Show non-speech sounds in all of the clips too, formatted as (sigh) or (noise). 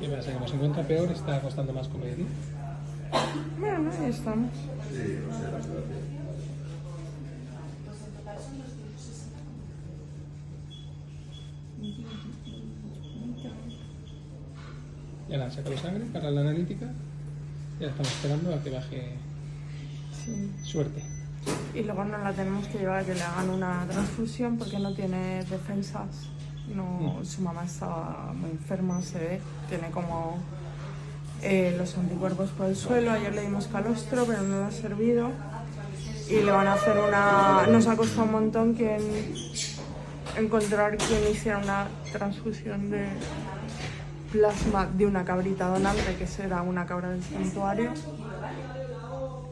¿Qué pasa? ¿Como se encuentra peor está costando más comer, ¿no? Bueno, ahí estamos. Ya la sacado sangre para la analítica. Ya estamos esperando a que baje Sí. suerte. Y luego nos la tenemos que llevar a que le hagan una transfusión porque no tiene defensas. No, su mamá estaba muy enferma, se ve. Tiene como eh, los anticuerpos por el suelo. Ayer le dimos calostro, pero no le ha servido. Y le van a hacer una... Nos ha costado un montón quien encontrar quien hiciera una transfusión de plasma de una cabrita donante, que será una cabra del santuario,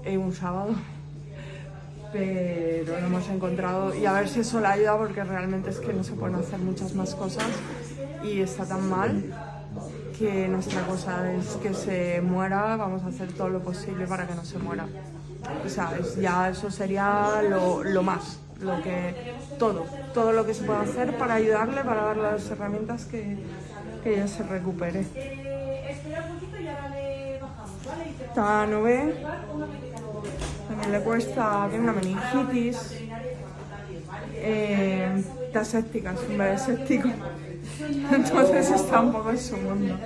eh, un sábado pero lo hemos encontrado y a ver si eso le ayuda porque realmente es que no se pueden hacer muchas más cosas y está tan mal que nuestra cosa es que se muera, vamos a hacer todo lo posible para que no se muera. O sea, es- ya eso sería lo, lo más, lo que, todo, todo lo que se puede hacer para ayudarle, para darle las herramientas que, que ella se recupere. Esta no ve, le cuesta, tiene una meningitis, eh, está séptica, es un bebé séptico, (laughs) entonces está un poco en su mundo.